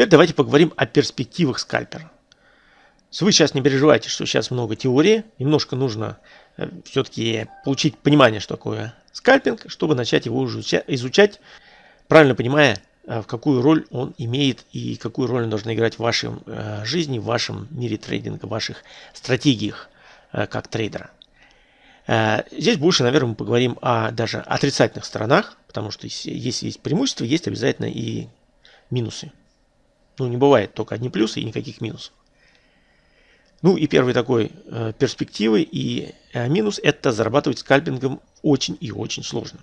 Теперь давайте поговорим о перспективах скальпера. Вы сейчас не переживайте, что сейчас много теории, немножко нужно э, все-таки получить понимание, что такое скальпинг, чтобы начать его изучать, правильно понимая, э, в какую роль он имеет и какую роль он должен играть в вашей э, жизни, в вашем мире трейдинга, в ваших стратегиях как трейдера. Здесь больше, наверное, мы поговорим о даже отрицательных сторонах, потому что если есть преимущества, есть обязательно и минусы. Ну, не бывает только одни плюсы и никаких минусов. Ну и первый такой э, перспективы и э, минус это зарабатывать скальпингом очень и очень сложно.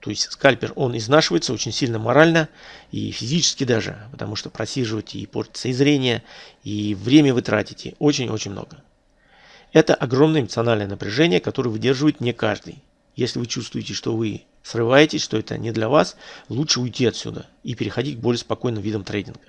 То есть скальпер, он изнашивается очень сильно морально и физически даже, потому что просиживаете и портится и зрение, и время вы тратите очень-очень много. Это огромное эмоциональное напряжение, которое выдерживает не каждый. Если вы чувствуете, что вы срываетесь, что это не для вас, лучше уйти отсюда и переходить к более спокойным видам трейдинга.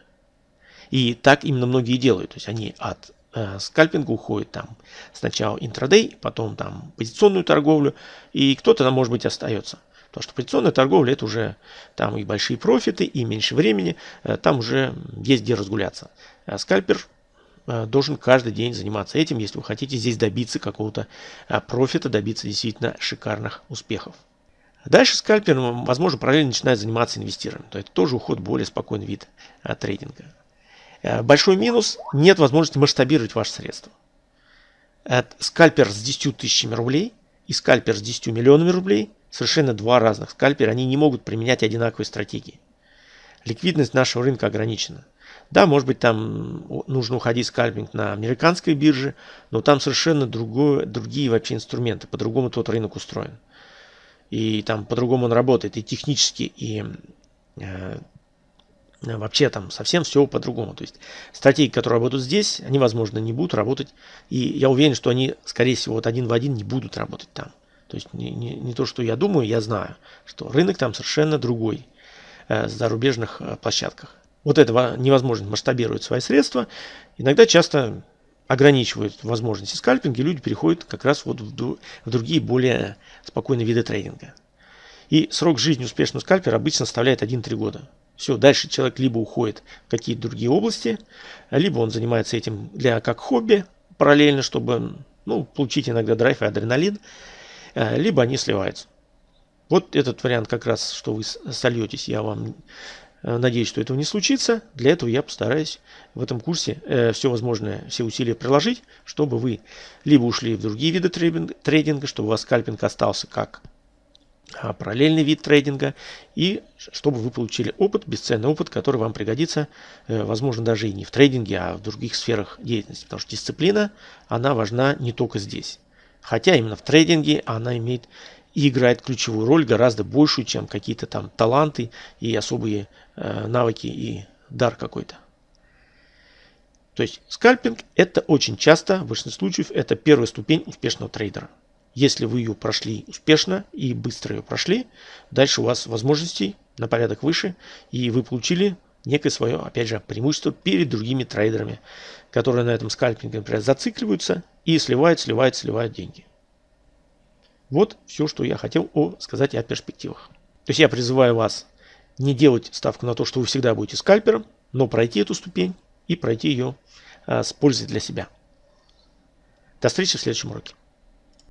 И так именно многие делают. То есть они от э, скальпинга уходит там сначала интрадей, потом там позиционную торговлю, и кто-то там может быть остается. Потому что позиционная торговля это уже там и большие профиты, и меньше времени, э, там уже есть где разгуляться. А скальпер э, должен каждый день заниматься этим, если вы хотите здесь добиться какого-то э, профита, добиться действительно шикарных успехов. Дальше скальпер, возможно, параллельно начинает заниматься инвестированием. То это тоже уход более спокойный вид трейдинга. Э, большой минус – нет возможности масштабировать ваши средства. Скальпер с 10 тысячами рублей и скальпер с 10 миллионами рублей – совершенно два разных скальпера. Они не могут применять одинаковые стратегии. Ликвидность нашего рынка ограничена. Да, может быть, там нужно уходить скальпинг на американской бирже, но там совершенно другое, другие вообще инструменты. По-другому тот рынок устроен. И там по-другому он работает и технически, и э, вообще там совсем все по-другому. То есть стратегии, которые работают здесь, они, возможно, не будут работать. И я уверен, что они, скорее всего, вот один в один не будут работать там. То есть не, не, не то, что я думаю, я знаю, что рынок там совершенно другой э, в зарубежных э, площадках. Вот этого невозможно масштабировать свои средства. Иногда часто ограничивают возможности скальпинга, и люди переходят как раз вот в, в другие более спокойные виды трейдинга. И срок жизни успешного скальпера обычно составляет 1-3 года. Все, дальше человек либо уходит в какие-то другие области, либо он занимается этим для как хобби параллельно, чтобы ну, получить иногда драйв и адреналин, э, либо они сливаются. Вот этот вариант как раз, что вы сольетесь, я вам э, надеюсь, что этого не случится. Для этого я постараюсь в этом курсе э, все возможное, все усилия приложить, чтобы вы либо ушли в другие виды трейдинга, чтобы у вас скальпинг остался как параллельный вид трейдинга и чтобы вы получили опыт, бесценный опыт, который вам пригодится, э, возможно, даже и не в трейдинге, а в других сферах деятельности. Потому что дисциплина, она важна не только здесь. Хотя именно в трейдинге она имеет и играет ключевую роль, гораздо большую, чем какие-то там таланты и особые э, навыки и дар какой-то. То есть скальпинг это очень часто, в большинстве случаев, это первая ступень успешного трейдера. Если вы ее прошли успешно и быстро ее прошли, дальше у вас возможностей на порядок выше, и вы получили некое свое, опять же, преимущество перед другими трейдерами, которые на этом скальпинге, например, зацикливаются и сливают, сливают, сливают деньги. Вот все, что я хотел о, сказать о перспективах. То есть я призываю вас не делать ставку на то, что вы всегда будете скальпером, но пройти эту ступень и пройти ее а, с пользой для себя. До встречи в следующем уроке.